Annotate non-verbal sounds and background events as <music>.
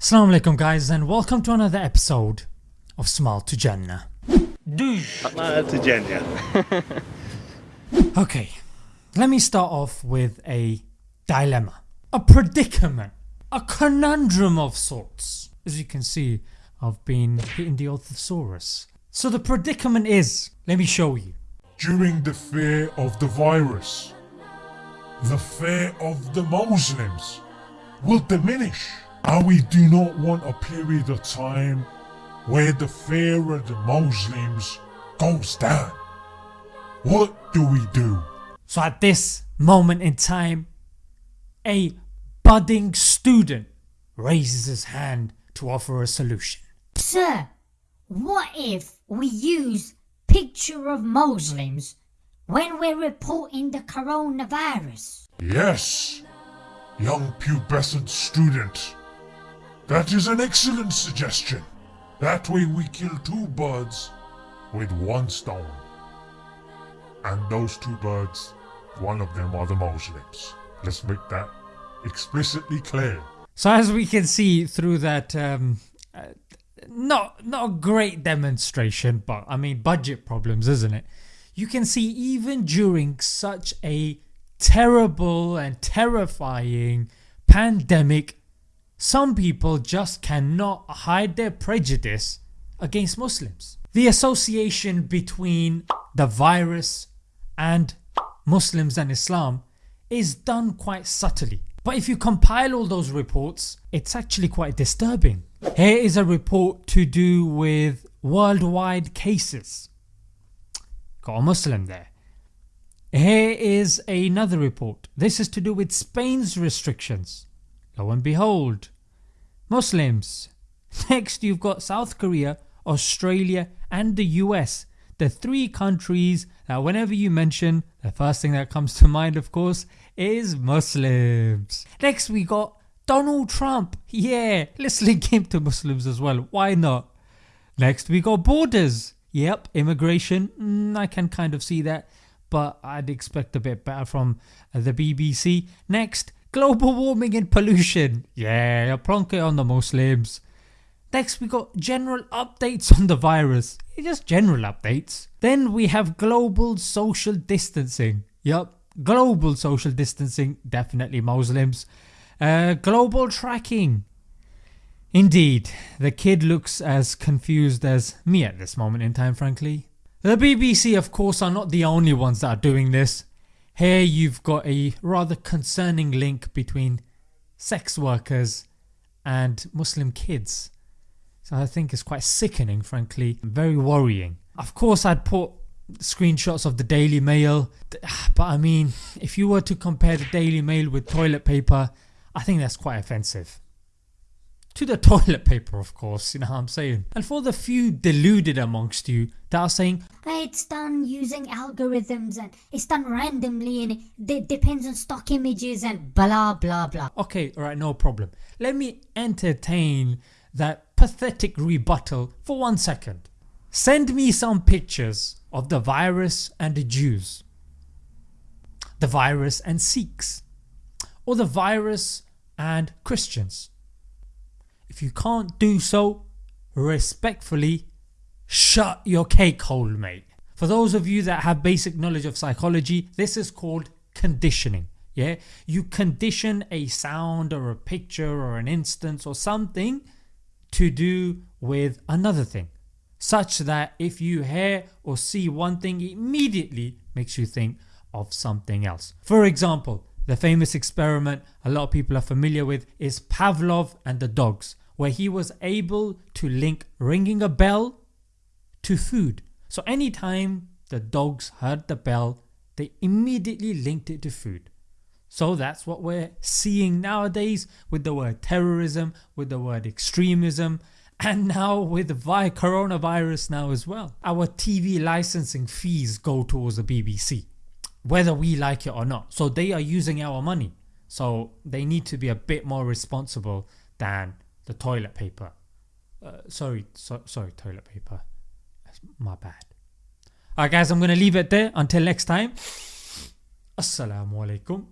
Assalamu alaikum guys and welcome to another episode of Smile to Jannah. Smile to Jannah. <laughs> okay, let me start off with a dilemma, a predicament, a conundrum of sorts. As you can see I've been hitting the Orthosaurus. So the predicament is, let me show you. During the fear of the virus, the fear of the Muslims will diminish and we do not want a period of time where the fear of the Muslims goes down. What do we do? So at this moment in time a budding student raises his hand to offer a solution. Sir, what if we use picture of Muslims when we're reporting the coronavirus? Yes, young pubescent student. That is an excellent suggestion. That way we kill two birds with one stone. And those two birds, one of them are the Muslims. Let's make that explicitly clear. So as we can see through that um, uh, not, not a great demonstration but I mean budget problems isn't it? You can see even during such a terrible and terrifying pandemic some people just cannot hide their prejudice against Muslims. The association between the virus and Muslims and Islam is done quite subtly but if you compile all those reports it's actually quite disturbing. Here is a report to do with worldwide cases. Got a Muslim there. Here is another report. This is to do with Spain's restrictions. Lo and behold Muslims. <laughs> Next you've got South Korea, Australia and the US the three countries that whenever you mention the first thing that comes to mind of course is Muslims. Next we got Donald Trump, yeah let's link him to Muslims as well, why not? Next we got borders, yep immigration, mm, I can kind of see that but I'd expect a bit better from the BBC. Next global warming and pollution, yeah plonk it on the Muslims. Next we got general updates on the virus, just general updates. Then we have global social distancing, yup global social distancing definitely Muslims. Uh, global tracking, indeed the kid looks as confused as me at this moment in time frankly. The BBC of course are not the only ones that are doing this. Here you've got a rather concerning link between sex workers and Muslim kids. So I think it's quite sickening frankly, very worrying. Of course I'd put screenshots of the Daily Mail <sighs> but I mean if you were to compare the Daily Mail with toilet paper I think that's quite offensive. To the <laughs> toilet paper of course, you know what I'm saying. And for the few deluded amongst you that are saying It's done using algorithms and it's done randomly and it depends on stock images and blah blah blah. Okay alright no problem. Let me entertain that pathetic rebuttal for one second. Send me some pictures of the virus and the Jews, the virus and Sikhs, or the virus and Christians. If you can't do so, respectfully shut your cake hole mate. For those of you that have basic knowledge of psychology this is called conditioning. Yeah, You condition a sound or a picture or an instance or something to do with another thing such that if you hear or see one thing immediately makes you think of something else. For example the famous experiment a lot of people are familiar with is Pavlov and the dogs where he was able to link ringing a bell to food. So anytime the dogs heard the bell they immediately linked it to food. So that's what we're seeing nowadays with the word terrorism, with the word extremism <laughs> and now with the coronavirus now as well. Our TV licensing fees go towards the BBC whether we like it or not. So they are using our money. So they need to be a bit more responsible than the toilet paper. Uh, sorry, so, sorry toilet paper. That's my bad. Alright guys I'm gonna leave it there until next time. Assalamu alaikum